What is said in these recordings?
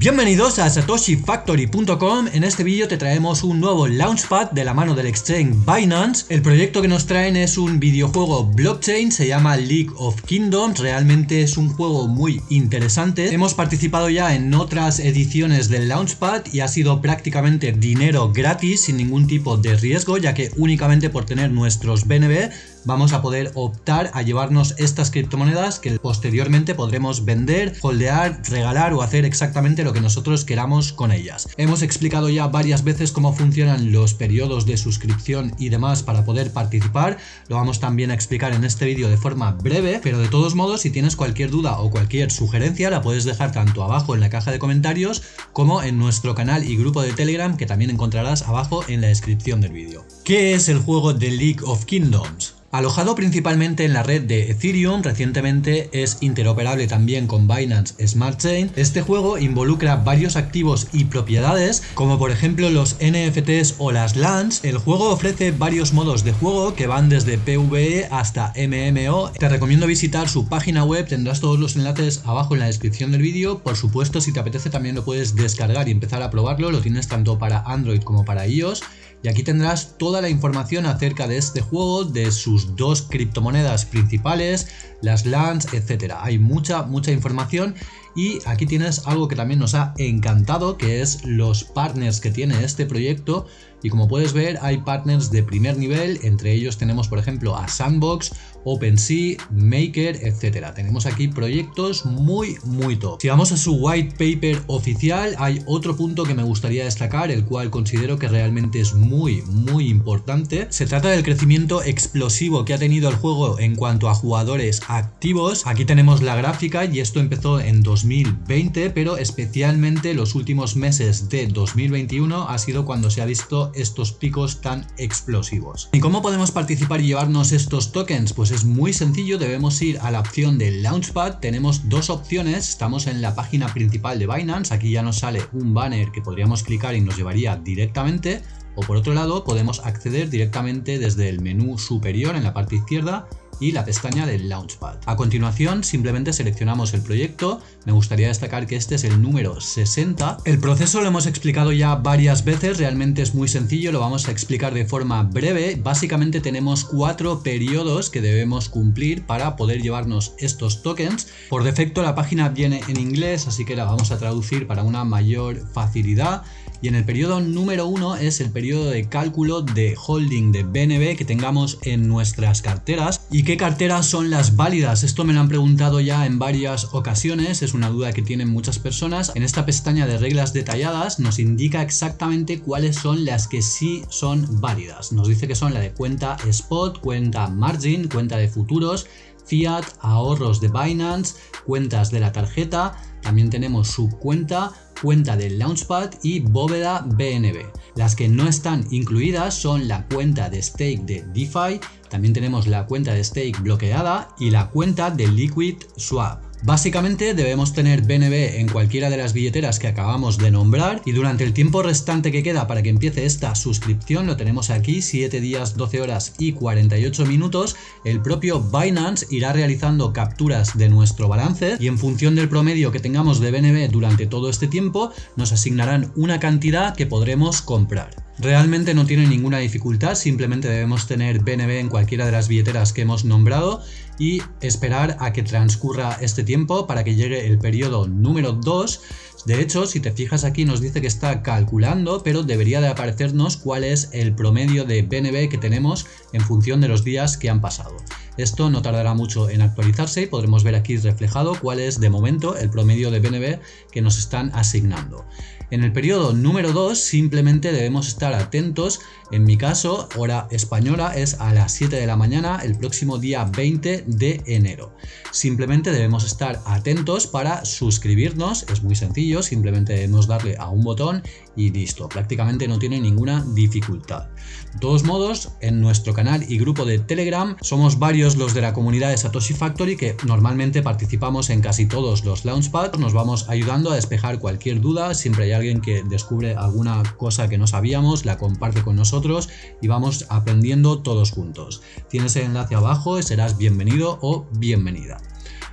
Bienvenidos a satoshifactory.com, en este vídeo te traemos un nuevo Launchpad de la mano del exchange Binance. El proyecto que nos traen es un videojuego blockchain, se llama League of Kingdoms, realmente es un juego muy interesante. Hemos participado ya en otras ediciones del Launchpad y ha sido prácticamente dinero gratis sin ningún tipo de riesgo ya que únicamente por tener nuestros BNB vamos a poder optar a llevarnos estas criptomonedas que posteriormente podremos vender, holdear, regalar o hacer exactamente lo que nosotros queramos con ellas. Hemos explicado ya varias veces cómo funcionan los periodos de suscripción y demás para poder participar, lo vamos también a explicar en este vídeo de forma breve, pero de todos modos si tienes cualquier duda o cualquier sugerencia la puedes dejar tanto abajo en la caja de comentarios como en nuestro canal y grupo de Telegram que también encontrarás abajo en la descripción del vídeo. ¿Qué es el juego de League of Kingdoms? Alojado principalmente en la red de Ethereum, recientemente es interoperable también con Binance Smart Chain. Este juego involucra varios activos y propiedades, como por ejemplo los NFTs o las LANs. El juego ofrece varios modos de juego que van desde PvE hasta MMO. Te recomiendo visitar su página web, tendrás todos los enlaces abajo en la descripción del vídeo. Por supuesto, si te apetece también lo puedes descargar y empezar a probarlo, lo tienes tanto para Android como para iOS y aquí tendrás toda la información acerca de este juego, de sus dos criptomonedas principales, las LANs, etcétera. Hay mucha, mucha información y aquí tienes algo que también nos ha encantado, que es los partners que tiene este proyecto. Y como puedes ver, hay partners de primer nivel, entre ellos tenemos por ejemplo a Sandbox, OpenSea, Maker, etcétera. Tenemos aquí proyectos muy, muy top. Si vamos a su white paper oficial, hay otro punto que me gustaría destacar, el cual considero que realmente es muy, muy importante. Se trata del crecimiento explosivo que ha tenido el juego en cuanto a jugadores activos. Aquí tenemos la gráfica y esto empezó en 2000 2020, pero especialmente los últimos meses de 2021 ha sido cuando se ha visto estos picos tan explosivos. ¿Y cómo podemos participar y llevarnos estos tokens? Pues es muy sencillo, debemos ir a la opción de Launchpad, tenemos dos opciones, estamos en la página principal de Binance, aquí ya nos sale un banner que podríamos clicar y nos llevaría directamente, o por otro lado podemos acceder directamente desde el menú superior en la parte izquierda y la pestaña del Launchpad. A continuación simplemente seleccionamos el proyecto, me gustaría destacar que este es el número 60. El proceso lo hemos explicado ya varias veces, realmente es muy sencillo, lo vamos a explicar de forma breve. Básicamente tenemos cuatro periodos que debemos cumplir para poder llevarnos estos tokens. Por defecto la página viene en inglés, así que la vamos a traducir para una mayor facilidad. Y en el periodo número uno es el periodo de cálculo de holding de BNB que tengamos en nuestras carteras y ¿Qué carteras son las válidas? Esto me lo han preguntado ya en varias ocasiones, es una duda que tienen muchas personas. En esta pestaña de reglas detalladas nos indica exactamente cuáles son las que sí son válidas. Nos dice que son la de cuenta spot, cuenta margin, cuenta de futuros, fiat, ahorros de Binance, cuentas de la tarjeta, también tenemos subcuenta, cuenta del Launchpad y bóveda BNB. Las que no están incluidas son la cuenta de stake de DeFi, también tenemos la cuenta de stake bloqueada y la cuenta de Liquid Swap. Básicamente debemos tener BNB en cualquiera de las billeteras que acabamos de nombrar y durante el tiempo restante que queda para que empiece esta suscripción, lo tenemos aquí, 7 días, 12 horas y 48 minutos, el propio Binance irá realizando capturas de nuestro balance y en función del promedio que tengamos de BNB durante todo este tiempo, nos asignarán una cantidad que podremos comprar. Realmente no tiene ninguna dificultad, simplemente debemos tener BNB en cualquiera de las billeteras que hemos nombrado y esperar a que transcurra este tiempo para que llegue el periodo número 2 de hecho, si te fijas aquí nos dice que está calculando, pero debería de aparecernos cuál es el promedio de BNB que tenemos en función de los días que han pasado. Esto no tardará mucho en actualizarse y podremos ver aquí reflejado cuál es de momento el promedio de BNB que nos están asignando. En el periodo número 2 simplemente debemos estar atentos, en mi caso hora española es a las 7 de la mañana el próximo día 20 de enero. Simplemente debemos estar atentos para suscribirnos, es muy sencillo, simplemente debemos darle a un botón y listo, prácticamente no tiene ninguna dificultad. De todos modos, en nuestro canal y grupo de Telegram somos varios los de la comunidad de Satoshi Factory que normalmente participamos en casi todos los Launchpads, nos vamos ayudando a despejar cualquier duda, siempre hay alguien que descubre alguna cosa que no sabíamos, la comparte con nosotros y vamos aprendiendo todos juntos. Tienes el enlace abajo y serás bienvenido o bienvenida.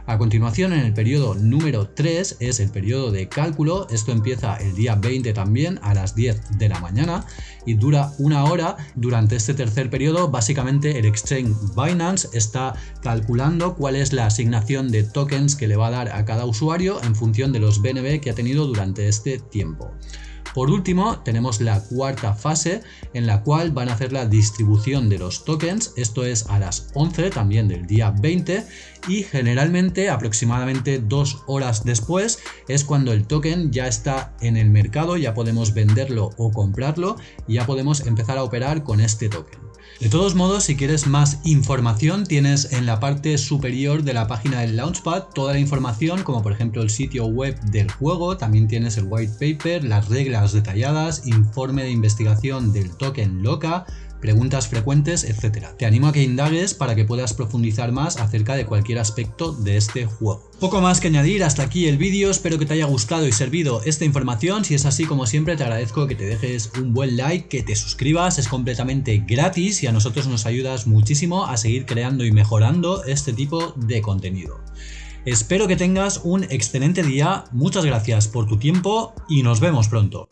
A continuación, en el periodo número 3 es el periodo de cálculo. Esto empieza el día 20 también a las 10 de la mañana y dura una hora. Durante este tercer periodo, básicamente el exchange Binance está calculando cuál es la asignación de tokens que le va a dar a cada usuario en función de los BNB que ha tenido durante este tiempo. Por último, tenemos la cuarta fase en la cual van a hacer la distribución de los tokens, esto es a las 11 también del día 20 y generalmente aproximadamente dos horas después es cuando el token ya está en el mercado, ya podemos venderlo o comprarlo y ya podemos empezar a operar con este token. De todos modos, si quieres más información, tienes en la parte superior de la página del Launchpad toda la información, como por ejemplo el sitio web del juego, también tienes el white paper, las reglas detalladas, informe de investigación del token LOCA, preguntas frecuentes, etc. Te animo a que indagues para que puedas profundizar más acerca de cualquier aspecto de este juego. Poco más que añadir, hasta aquí el vídeo, espero que te haya gustado y servido esta información, si es así como siempre te agradezco que te dejes un buen like, que te suscribas, es completamente gratis y a nosotros nos ayudas muchísimo a seguir creando y mejorando este tipo de contenido. Espero que tengas un excelente día, muchas gracias por tu tiempo y nos vemos pronto.